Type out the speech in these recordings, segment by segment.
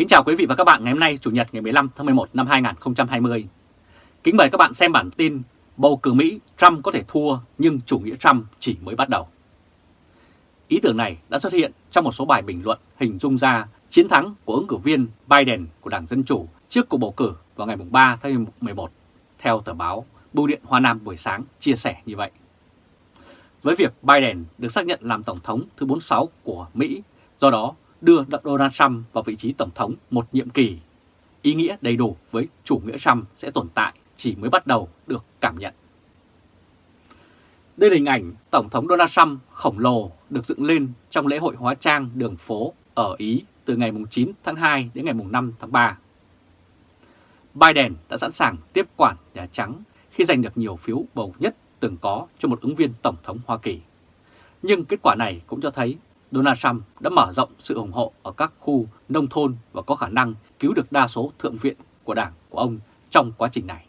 Kính chào quý vị và các bạn ngày hôm nay Chủ nhật ngày 15 tháng 11 năm 2020. Kính mời các bạn xem bản tin Bầu cử Mỹ Trump có thể thua nhưng chủ nghĩa Trump chỉ mới bắt đầu. Ý tưởng này đã xuất hiện trong một số bài bình luận hình dung ra chiến thắng của ứng cử viên Biden của Đảng Dân Chủ trước cuộc bầu cử vào ngày 3 tháng 11 theo tờ báo Bưu điện Hoa Nam buổi sáng chia sẻ như vậy. Với việc Biden được xác nhận làm Tổng thống thứ 46 của Mỹ, do đó đưa Donald Trump vào vị trí Tổng thống một nhiệm kỳ, ý nghĩa đầy đủ với chủ nghĩa Trump sẽ tồn tại chỉ mới bắt đầu được cảm nhận. Đây là hình ảnh Tổng thống Donald Trump khổng lồ được dựng lên trong lễ hội hóa trang đường phố ở Ý từ ngày 9 tháng 2 đến ngày 5 tháng 3. Biden đã sẵn sàng tiếp quản Nhà Trắng khi giành được nhiều phiếu bầu nhất từng có cho một ứng viên Tổng thống Hoa Kỳ. Nhưng kết quả này cũng cho thấy Donald Trump đã mở rộng sự ủng hộ ở các khu nông thôn và có khả năng cứu được đa số thượng viện của đảng của ông trong quá trình này.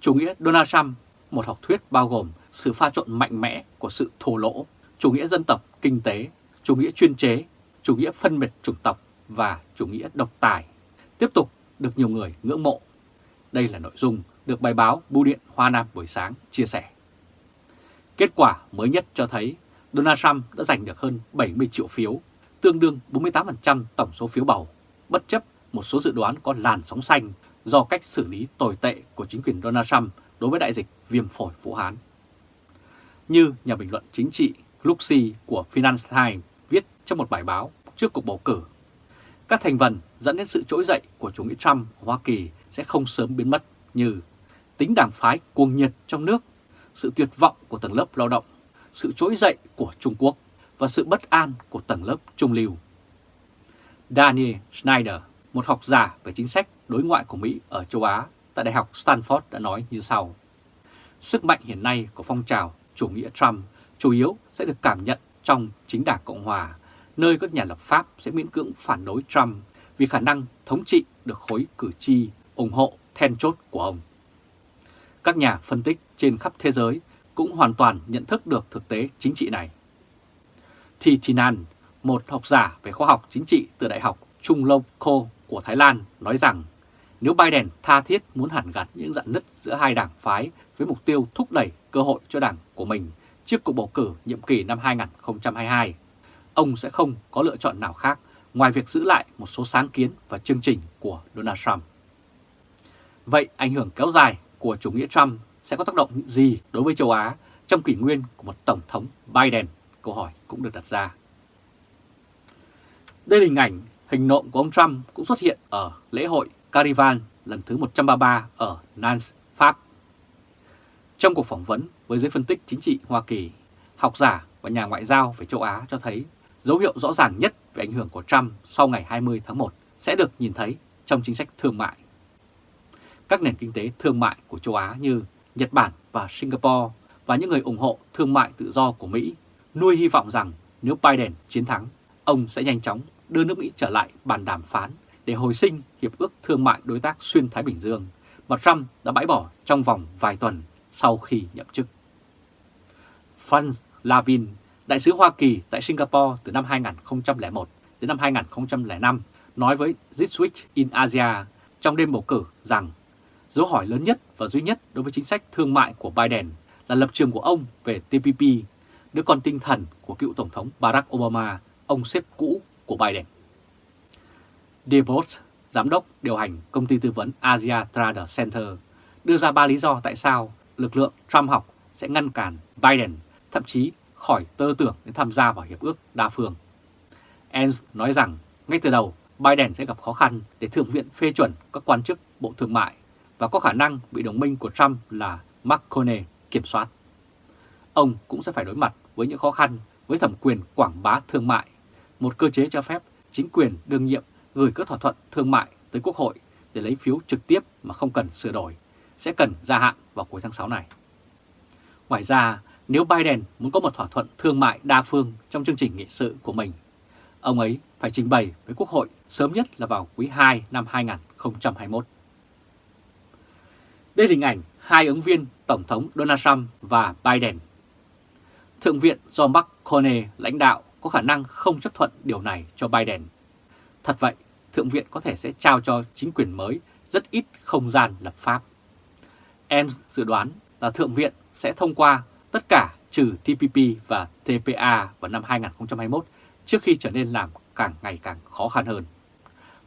Chủ nghĩa Donald Trump, một học thuyết bao gồm sự pha trộn mạnh mẽ của sự thô lỗ, chủ nghĩa dân tộc, kinh tế, chủ nghĩa chuyên chế, chủ nghĩa phân biệt chủng tộc và chủ nghĩa độc tài, tiếp tục được nhiều người ngưỡng mộ. Đây là nội dung được bài báo Bưu điện Hoa Nam buổi sáng chia sẻ. Kết quả mới nhất cho thấy Donald Trump đã giành được hơn 70 triệu phiếu, tương đương 48% tổng số phiếu bầu, bất chấp một số dự đoán có làn sóng xanh do cách xử lý tồi tệ của chính quyền Donald Trump đối với đại dịch viêm phổi Vũ Hán. Như nhà bình luận chính trị Luxi của Finance Times viết trong một bài báo trước cuộc bầu cử, các thành phần dẫn đến sự trỗi dậy của chủ nghĩa Trump ở Hoa Kỳ sẽ không sớm biến mất như tính đảng phái cuồng nhiệt trong nước, sự tuyệt vọng của tầng lớp lao động, sự trỗi dậy của Trung Quốc và sự bất an của tầng lớp trung lưu. Daniel Schneider, một học giả về chính sách đối ngoại của Mỹ ở châu Á tại Đại học Stanford đã nói như sau. Sức mạnh hiện nay của phong trào chủ nghĩa Trump chủ yếu sẽ được cảm nhận trong chính đảng Cộng Hòa, nơi các nhà lập pháp sẽ miễn cưỡng phản đối Trump vì khả năng thống trị được khối cử tri ủng hộ then chốt của ông. Các nhà phân tích trên khắp thế giới cũng hoàn toàn nhận thức được thực tế chính trị này. Thi Thinan, một học giả về khoa học chính trị từ Đại học Trung Lông Kho của Thái Lan nói rằng nếu Biden tha thiết muốn hàn gạt những dạn nứt giữa hai đảng phái với mục tiêu thúc đẩy cơ hội cho đảng của mình trước cuộc bầu cử nhiệm kỳ năm 2022, ông sẽ không có lựa chọn nào khác ngoài việc giữ lại một số sáng kiến và chương trình của Donald Trump. Vậy ảnh hưởng kéo dài của chủ nghĩa Trump sẽ có tác động gì đối với châu Á trong kỷ nguyên của một Tổng thống Biden? Câu hỏi cũng được đặt ra. Đây là hình ảnh hình nộm của ông Trump cũng xuất hiện ở lễ hội Carivan lần thứ 133 ở Nantes, Pháp. Trong cuộc phỏng vấn với giới phân tích chính trị Hoa Kỳ, học giả và nhà ngoại giao về châu Á cho thấy dấu hiệu rõ ràng nhất về ảnh hưởng của Trump sau ngày 20 tháng 1 sẽ được nhìn thấy trong chính sách thương mại. Các nền kinh tế thương mại của châu Á như Nhật Bản và Singapore và những người ủng hộ thương mại tự do của Mỹ nuôi hy vọng rằng nếu Biden chiến thắng, ông sẽ nhanh chóng đưa nước Mỹ trở lại bàn đàm phán để hồi sinh Hiệp ước Thương mại Đối tác Xuyên Thái Bình Dương mà Trump đã bãi bỏ trong vòng vài tuần sau khi nhậm chức. Franz Lavin, đại sứ Hoa Kỳ tại Singapore từ năm 2001 đến năm 2005, nói với This Week in Asia trong đêm bầu cử rằng dấu hỏi lớn nhất và duy nhất đối với chính sách thương mại của Biden là lập trường của ông về TPP, đứa con tinh thần của cựu Tổng thống Barack Obama, ông sếp cũ của Biden. DeVos, giám đốc điều hành công ty tư vấn Asia Trader Center, đưa ra ba lý do tại sao lực lượng Trump học sẽ ngăn cản Biden, thậm chí khỏi tơ tưởng đến tham gia vào hiệp ước đa phương. Enz nói rằng ngay từ đầu Biden sẽ gặp khó khăn để Thượng viện phê chuẩn các quan chức Bộ Thương mại và có khả năng bị đồng minh của Trump là McConnell kiểm soát. Ông cũng sẽ phải đối mặt với những khó khăn với thẩm quyền quảng bá thương mại, một cơ chế cho phép chính quyền đương nhiệm gửi các thỏa thuận thương mại tới Quốc hội để lấy phiếu trực tiếp mà không cần sửa đổi, sẽ cần gia hạn vào cuối tháng 6 này. Ngoài ra, nếu Biden muốn có một thỏa thuận thương mại đa phương trong chương trình nghị sự của mình, ông ấy phải trình bày với Quốc hội sớm nhất là vào quý 2 năm 2021. Đây là hình ảnh hai ứng viên Tổng thống Donald Trump và Biden. Thượng viện do McConnell lãnh đạo có khả năng không chấp thuận điều này cho Biden. Thật vậy, Thượng viện có thể sẽ trao cho chính quyền mới rất ít không gian lập pháp. Em dự đoán là Thượng viện sẽ thông qua tất cả trừ TPP và TPA vào năm 2021 trước khi trở nên làm càng ngày càng khó khăn hơn.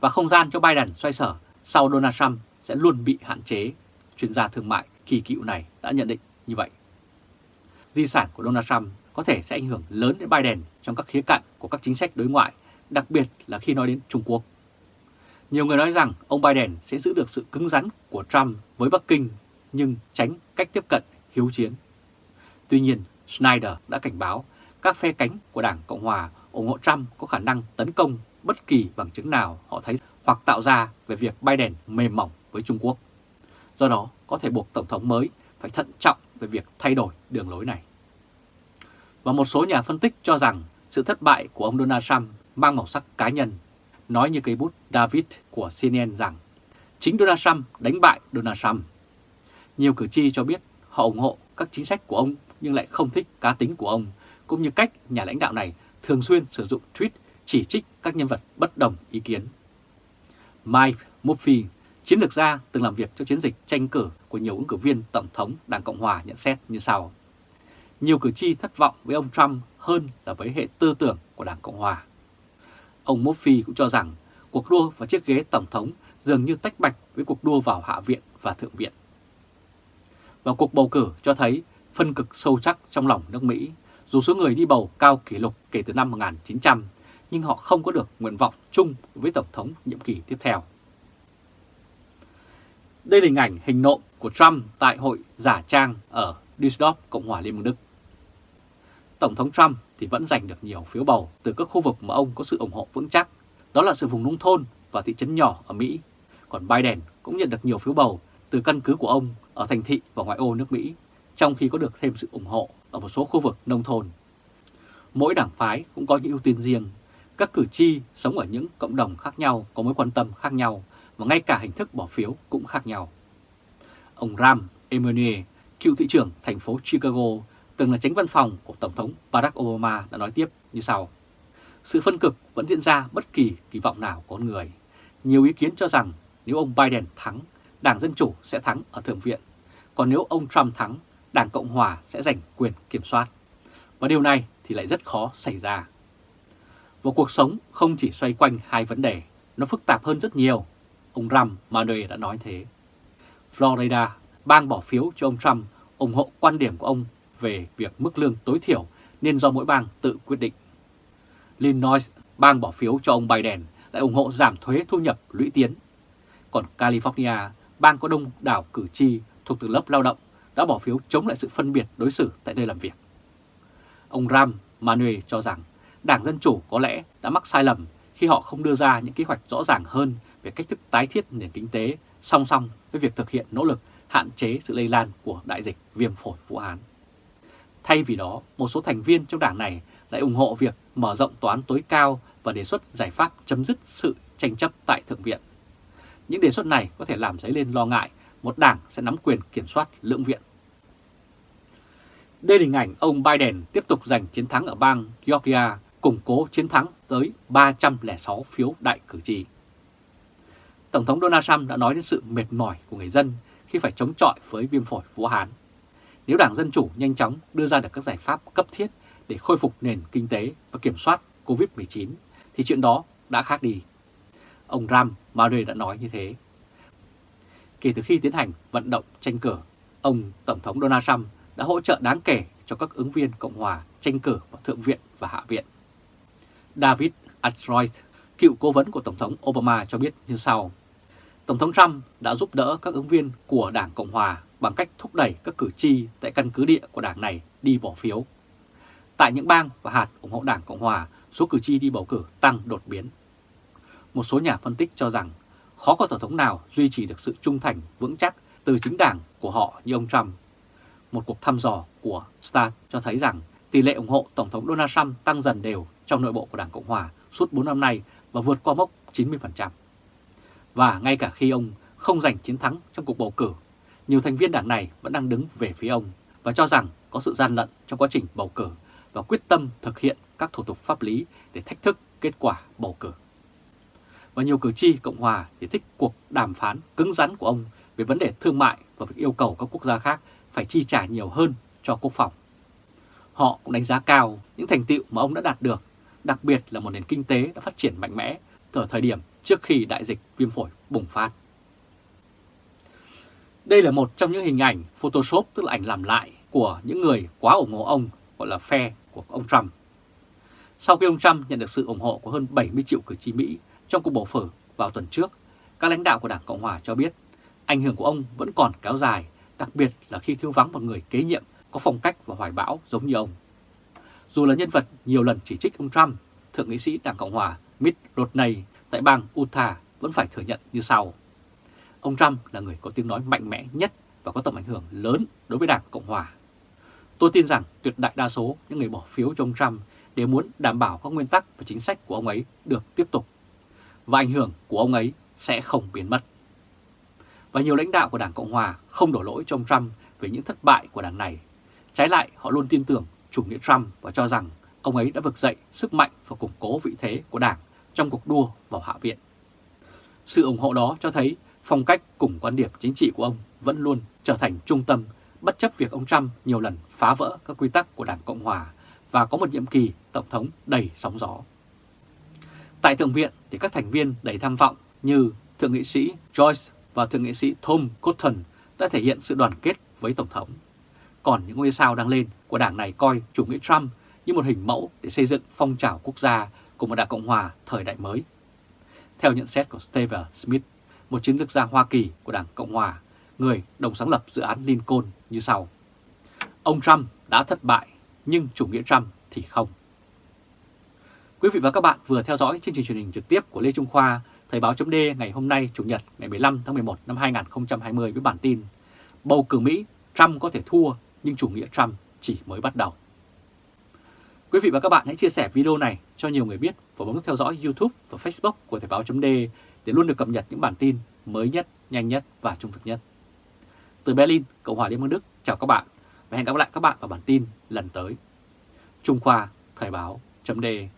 Và không gian cho Biden xoay sở sau Donald Trump sẽ luôn bị hạn chế, chuyên gia thương mại kỳ cựu này đã nhận định như vậy. Di sản của Donald Trump có thể sẽ ảnh hưởng lớn đến Biden trong các khía cạnh của các chính sách đối ngoại, đặc biệt là khi nói đến Trung Quốc. Nhiều người nói rằng ông Biden sẽ giữ được sự cứng rắn của Trump với Bắc Kinh nhưng tránh cách tiếp cận hiếu chiến. Tuy nhiên, Schneider đã cảnh báo các phe cánh của Đảng Cộng Hòa ủng hộ Trump có khả năng tấn công bất kỳ bằng chứng nào họ thấy hoặc tạo ra về việc Biden mềm mỏng với Trung Quốc. Do đó, có thể buộc Tổng thống mới phải thận trọng về việc thay đổi đường lối này. Và một số nhà phân tích cho rằng sự thất bại của ông Donald Trump mang màu sắc cá nhân, nói như cây bút David của CNN rằng chính Donald Trump đánh bại Donald Trump. Nhiều cử tri cho biết họ ủng hộ các chính sách của ông nhưng lại không thích cá tính của ông, cũng như cách nhà lãnh đạo này thường xuyên sử dụng tweet chỉ trích các nhân vật bất đồng ý kiến. Mike Murphy, chiến lược gia từng làm việc cho chiến dịch tranh cử của nhiều ứng cử viên Tổng thống Đảng Cộng Hòa nhận xét như sau. Nhiều cử tri thất vọng với ông Trump hơn là với hệ tư tưởng của Đảng Cộng Hòa. Ông Murphy cũng cho rằng cuộc đua vào chiếc ghế Tổng thống dường như tách bạch với cuộc đua vào Hạ viện và Thượng viện. Và cuộc bầu cử cho thấy phân cực sâu sắc trong lòng nước Mỹ, dù số người đi bầu cao kỷ lục kể từ năm 1900, nhưng họ không có được nguyện vọng chung với Tổng thống nhiệm kỳ tiếp theo. Đây là hình ảnh hình nộm của Trump tại hội giả trang ở Düsseldorf, Cộng hòa Liên bang Đức. Tổng thống Trump thì vẫn giành được nhiều phiếu bầu từ các khu vực mà ông có sự ủng hộ vững chắc, đó là sự vùng nông thôn và thị trấn nhỏ ở Mỹ. Còn Biden cũng nhận được nhiều phiếu bầu từ căn cứ của ông ở thành thị và ngoại ô nước Mỹ, trong khi có được thêm sự ủng hộ ở một số khu vực nông thôn. Mỗi đảng phái cũng có những ưu tiên riêng, các cử tri sống ở những cộng đồng khác nhau có mối quan tâm khác nhau và ngay cả hình thức bỏ phiếu cũng khác nhau. Ông Ram Emanuel, cựu thị trưởng thành phố Chicago, từng là tránh văn phòng của Tổng thống Barack Obama đã nói tiếp như sau. Sự phân cực vẫn diễn ra bất kỳ kỳ vọng nào của con người. Nhiều ý kiến cho rằng nếu ông Biden thắng, Đảng Dân Chủ sẽ thắng ở Thượng viện. Còn nếu ông Trump thắng, Đảng Cộng Hòa sẽ giành quyền kiểm soát. Và điều này thì lại rất khó xảy ra. Và cuộc sống không chỉ xoay quanh hai vấn đề, nó phức tạp hơn rất nhiều. Ông Ram Manuel đã nói thế. Florida, bang bỏ phiếu cho ông Trump ủng hộ quan điểm của ông về việc mức lương tối thiểu nên do mỗi bang tự quyết định. Illinois, bang bỏ phiếu cho ông Biden, lại ủng hộ giảm thuế thu nhập lũy tiến. Còn California, bang có đông đảo cử tri thuộc từ lớp lao động, đã bỏ phiếu chống lại sự phân biệt đối xử tại nơi làm việc. Ông Ram Manuel cho rằng Đảng Dân Chủ có lẽ đã mắc sai lầm khi họ không đưa ra những kế hoạch rõ ràng hơn về cách thức tái thiết nền kinh tế song song với việc thực hiện nỗ lực hạn chế sự lây lan của đại dịch viêm phổi Vũ Hán. Thay vì đó, một số thành viên trong đảng này lại ủng hộ việc mở rộng toán tối cao và đề xuất giải pháp chấm dứt sự tranh chấp tại Thượng viện. Những đề xuất này có thể làm dấy lên lo ngại một đảng sẽ nắm quyền kiểm soát lưỡng viện. Đây là hình ảnh ông Biden tiếp tục giành chiến thắng ở bang Georgia, củng cố chiến thắng tới 306 phiếu đại cử tri. Tổng thống Donald Trump đã nói đến sự mệt mỏi của người dân khi phải chống chọi với viêm phổi Vũ Hán. Nếu Đảng Dân Chủ nhanh chóng đưa ra được các giải pháp cấp thiết để khôi phục nền kinh tế và kiểm soát COVID-19, thì chuyện đó đã khác đi. Ông Ram Madre đã nói như thế. Kể từ khi tiến hành vận động tranh cử, ông Tổng thống Donald Trump đã hỗ trợ đáng kể cho các ứng viên Cộng hòa tranh cử vào Thượng viện và Hạ viện. David Atroyd, cựu cố vấn của Tổng thống Obama cho biết như sau. Tổng thống Trump đã giúp đỡ các ứng viên của Đảng Cộng Hòa bằng cách thúc đẩy các cử tri tại căn cứ địa của đảng này đi bỏ phiếu. Tại những bang và hạt ủng hộ Đảng Cộng Hòa, số cử tri đi bầu cử tăng đột biến. Một số nhà phân tích cho rằng khó có Tổng thống nào duy trì được sự trung thành vững chắc từ chính đảng của họ như ông Trump. Một cuộc thăm dò của Star cho thấy rằng tỷ lệ ủng hộ Tổng thống Donald Trump tăng dần đều trong nội bộ của Đảng Cộng Hòa suốt 4 năm nay và vượt qua mốc 90%. Và ngay cả khi ông không giành chiến thắng trong cuộc bầu cử, nhiều thành viên đảng này vẫn đang đứng về phía ông và cho rằng có sự gian lận trong quá trình bầu cử và quyết tâm thực hiện các thủ tục pháp lý để thách thức kết quả bầu cử. Và nhiều cử tri Cộng Hòa thì thích cuộc đàm phán cứng rắn của ông về vấn đề thương mại và việc yêu cầu các quốc gia khác phải chi trả nhiều hơn cho quốc phòng. Họ cũng đánh giá cao những thành tựu mà ông đã đạt được, đặc biệt là một nền kinh tế đã phát triển mạnh mẽ ở thời điểm trước khi đại dịch viêm phổi bùng phát. Đây là một trong những hình ảnh Photoshop tức là ảnh làm lại của những người quá ủng hộ ông gọi là phe của ông Trump. Sau khi ông Trump nhận được sự ủng hộ của hơn 70 triệu cử tri Mỹ trong cuộc bầu cử vào tuần trước, các lãnh đạo của Đảng Cộng Hòa cho biết ảnh hưởng của ông vẫn còn kéo dài, đặc biệt là khi thiếu vắng một người kế nhiệm có phong cách và hoài bão giống như ông. Dù là nhân vật nhiều lần chỉ trích ông Trump, Thượng nghị sĩ Đảng Cộng Hòa Mitt Romney tại bang Utah vẫn phải thừa nhận như sau. Ông Trump là người có tiếng nói mạnh mẽ nhất và có tầm ảnh hưởng lớn đối với Đảng Cộng Hòa. Tôi tin rằng tuyệt đại đa số những người bỏ phiếu cho ông Trump đều muốn đảm bảo các nguyên tắc và chính sách của ông ấy được tiếp tục và ảnh hưởng của ông ấy sẽ không biến mất. Và nhiều lãnh đạo của Đảng Cộng Hòa không đổ lỗi cho ông Trump về những thất bại của đảng này. Trái lại, họ luôn tin tưởng chủ nghĩa Trump và cho rằng ông ấy đã vực dậy sức mạnh và củng cố vị thế của đảng trong cuộc đua vào Hạ viện. Sự ủng hộ đó cho thấy phong cách cùng quan điểm chính trị của ông vẫn luôn trở thành trung tâm, bất chấp việc ông Trump nhiều lần phá vỡ các quy tắc của Đảng Cộng Hòa và có một nhiệm kỳ Tổng thống đầy sóng gió. Tại Thượng viện thì các thành viên đầy tham vọng như Thượng nghị sĩ Joyce và Thượng nghị sĩ Tom Cotton đã thể hiện sự đoàn kết với Tổng thống. Còn những ngôi sao đang lên của đảng này coi chủ nghĩa Trump như một hình mẫu để xây dựng phong trào quốc gia của một đảng Cộng Hòa thời đại mới. Theo nhận xét của Steve Smith, một chiến lược gia Hoa Kỳ của Đảng Cộng Hòa, người đồng sáng lập dự án Lincoln như sau. Ông Trump đã thất bại, nhưng chủ nghĩa Trump thì không. Quý vị và các bạn vừa theo dõi chương trình truyền hình trực tiếp của Lê Trung Khoa, Thời báo chấm ngày hôm nay Chủ nhật ngày 15 tháng 11 năm 2020 với bản tin Bầu cử Mỹ, Trump có thể thua nhưng chủ nghĩa Trump chỉ mới bắt đầu. Quý vị và các bạn hãy chia sẻ video này cho nhiều người biết và bấm theo dõi YouTube và Facebook của Thời Báo .de để luôn được cập nhật những bản tin mới nhất, nhanh nhất và trung thực nhất. Từ Berlin, Cộng hòa Liên bang Đức, chào các bạn và hẹn gặp lại các bạn ở bản tin lần tới. Trung Khoa, Thời Báo .de.